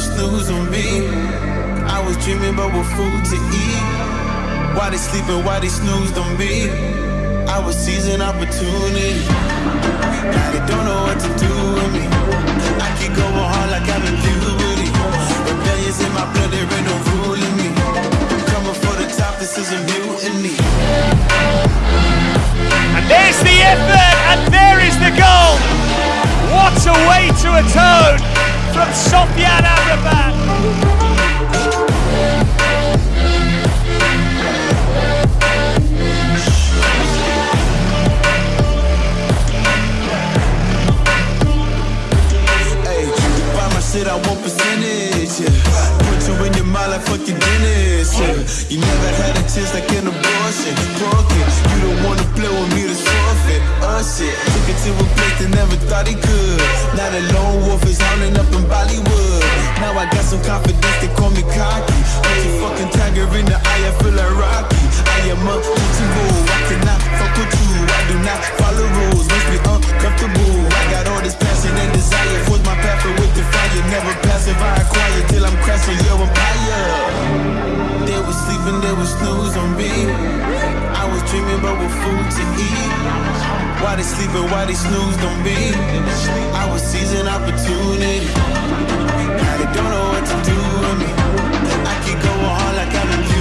would snooze on me. I was dreaming about what food to eat. Why they sleeping, why they snoozed on me? I was seizing opportunity. Now they don't know what to do with me. I keep going hard like I'm in puberty. Rebellions in my blood, there ain't no ruling me. I'm Coming for the top, this is a mutiny. And there's the effort, and there is the goal. What a way to atone from Sofyan Amrabat. Hey, buy my shit, I want percentage. Yeah. Put you in your mind like fucking Dennis. Yeah. You never had a chance like an abortion. Broken. You don't wanna play with me Uh. Took it to a place that never thought he could. Now the lone wolf is hounding up in Bollywood. Now I got some confidence, they call me cocky. Put your fucking tiger in the eye, I feel like Rocky. I am untouchable. I cannot fuck with you. I do not follow rules. Makes me uncomfortable. I got all this passion and desire. Force my path with the fire. Never passive, I acquire till I'm crashing your empire. They was sleeping, they was snooze on me. Was dreaming about what food to eat. Why they sleeping, why they snoozed on me? I was seizing opportunity. Now they don't know what to do with me. I keep going hard like I'm in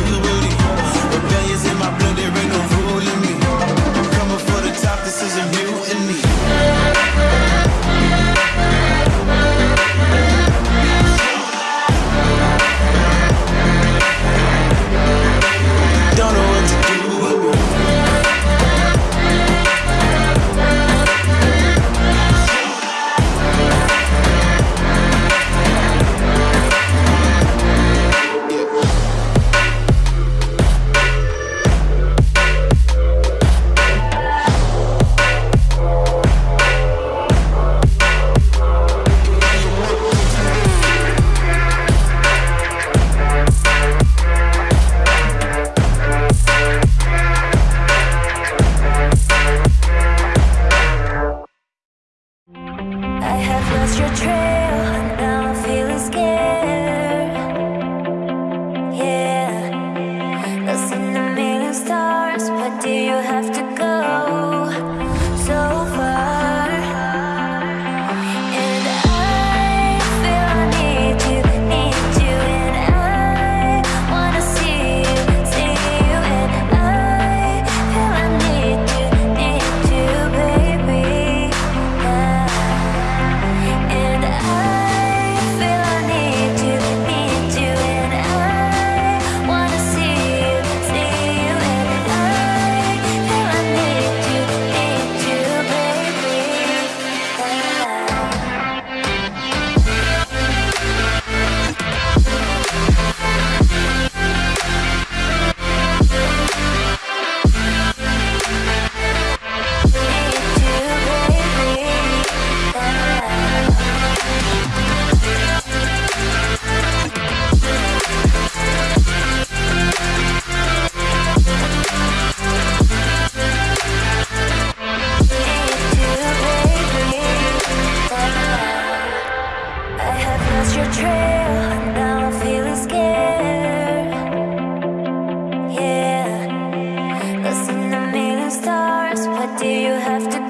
what do you have? What do you have to